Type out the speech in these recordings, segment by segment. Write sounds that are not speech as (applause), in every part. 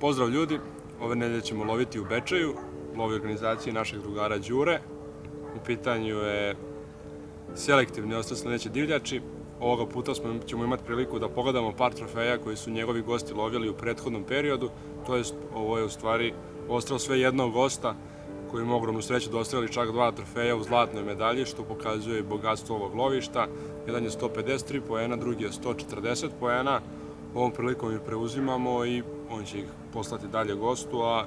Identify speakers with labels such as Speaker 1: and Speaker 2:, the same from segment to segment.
Speaker 1: Pozdrav ljudi, ove nedelje ćemo loviti u Bečeju, lovi organizacije našeg drugara Đure. U pitanju je selektivni ostav divljači. Ovoga puta smo, ćemo imati priliku da pogledamo par trofeja koji su njegovi gosti lovili u prethodnom periodu. To jest, ovo je u stvari ostalo sve jednog gosta koji ima ogromnu sreću da ostavili čak dva trofeja u zlatnoj medalji, što pokazuje bogatstvo ovog lovišta. Jedan je 153 poena, drugi je 140 poena. Ovom prilikom ih preuzimamo i on će ih poslati dalje gostu, a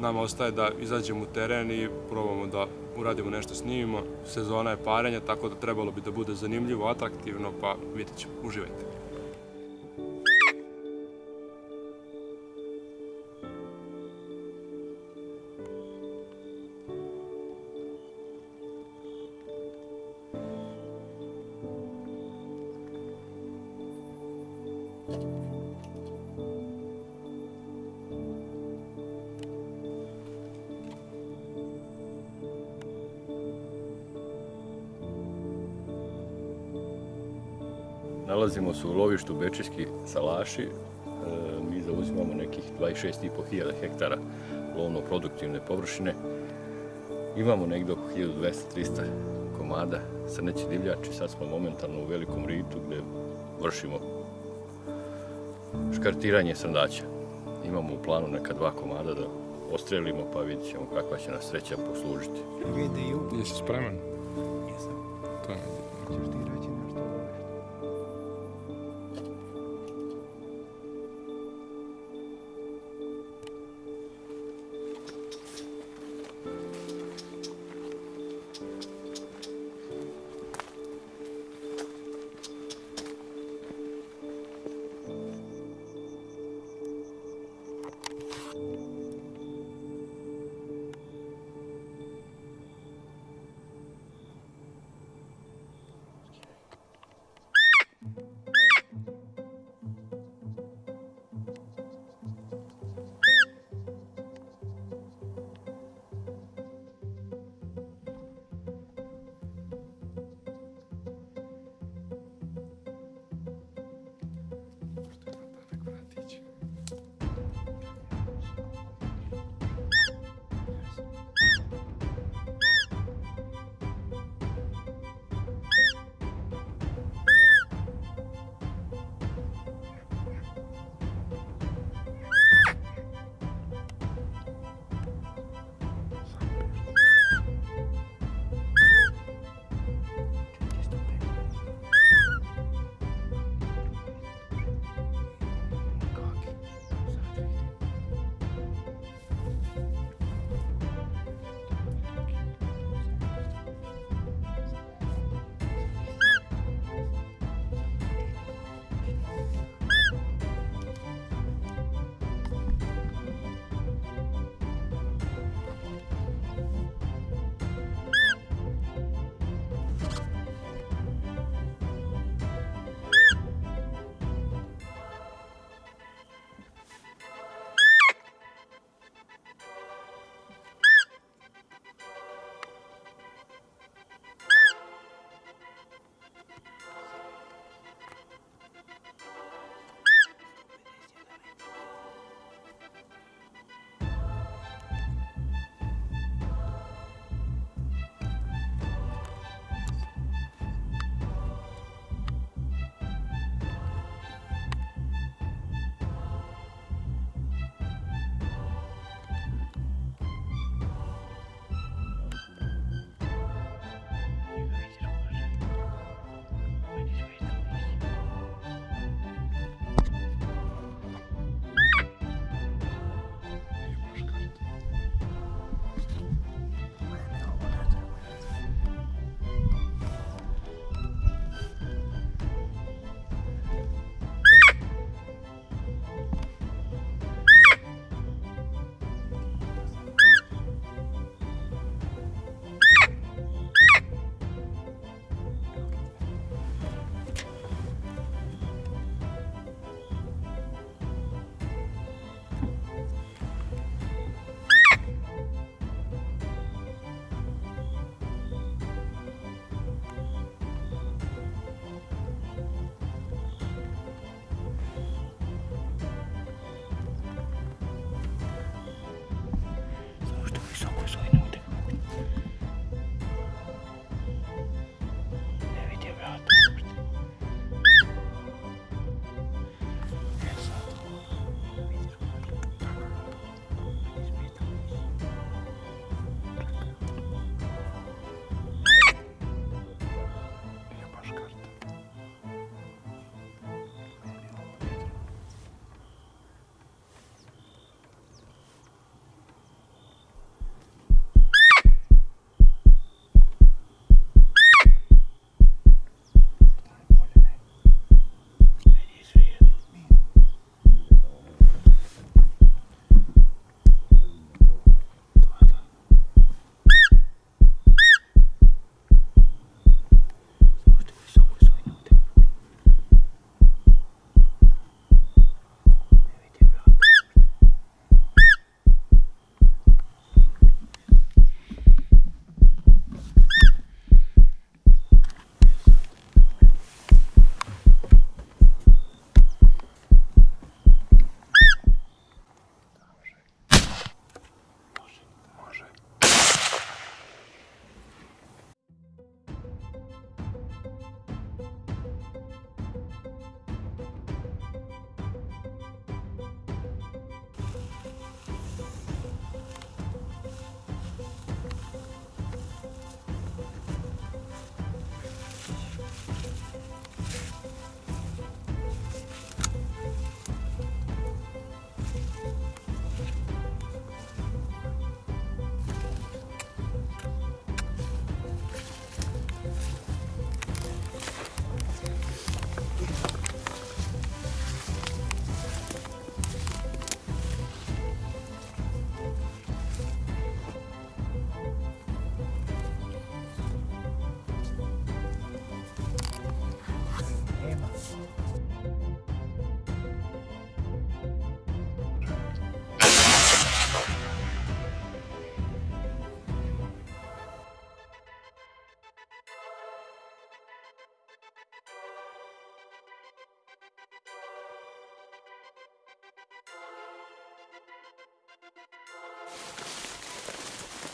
Speaker 1: nama ostaje da izađemo u teren i probamo da uradimo nešto snimimo. Sezona je parenja, tako da trebalo bi da bude zanimljivo, atraktivno, pa vidjet ćemo. Uživajte.
Speaker 2: Nalazimo se u lovištu Bečijski salaši. E, mi zauzimamo nekih 26.500 hektara lovno-produktivne površine. Imamo negdje oko 1200-300 komada srneći divljači. Sad smo momentalno u velikom ritu gdje vršimo škartiranje srndaća. Imamo u planu neka dva komada da ostrelimo pa vidjet ćemo kakva će nas sreća poslužiti.
Speaker 3: Jesi spreman?
Speaker 4: Jesam.
Speaker 3: To je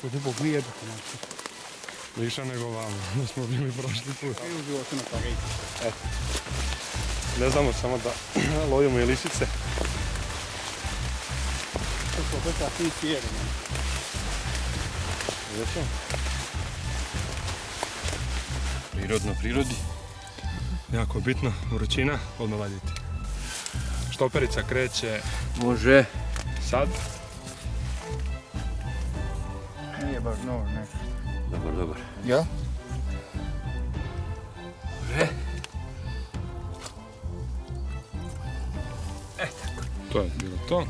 Speaker 4: Kod zbog nije da znači.
Speaker 1: Više nego vamo, (laughs) da smo bili prošli put.
Speaker 4: Kaj u životu na Parizu?
Speaker 1: Ne znamo samo da (clears throat) lovimo i lisice.
Speaker 4: To su opet takvi cijeli.
Speaker 1: Vidjet
Speaker 2: Prirodno prirodi.
Speaker 1: Jako bitno, vrućina, odmah vaditi. Štoperica kreće
Speaker 2: Može.
Speaker 1: sad.
Speaker 4: Baš nož, ne.
Speaker 2: Dobar, dobar.
Speaker 4: Ja?
Speaker 1: To je bilo to.